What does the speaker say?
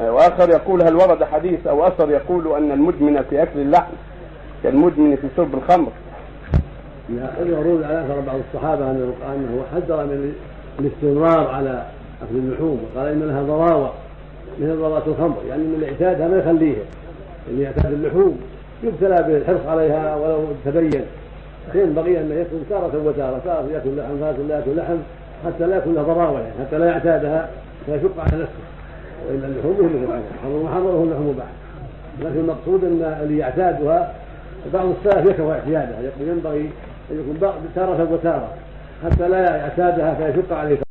وآخر يقول هل ورد حديث أو أثر يقول أن المدمن في أكل اللحم كالمدمن في شرب الخمر؟ يورود على أثر بعض الصحابة أنه انه حذر من الاستمرار على أكل اللحوم وقال إن لها ضراوة مثل ضراوة الخمر يعني من الاعتاد ما يخليه اللي يعتاد اللحوم يبتلى بالحرص عليها ولو تبين. ينبغي أن يكون تارة وتارة تارة يأكل لحم تارة لا يأكل لحم حتى لا يكون له ضراوة يعني حتى لا يعتادها فيشق على نفسه. وإن اللحوم يهلك عنه حرم محرمه اللحوم مباح لكن المقصود إن اللي يعتادها بعض السلف يكره اعتيادها ينبغي أن يكون تارة وتارة. حتى لا يعتادها فيشق عليه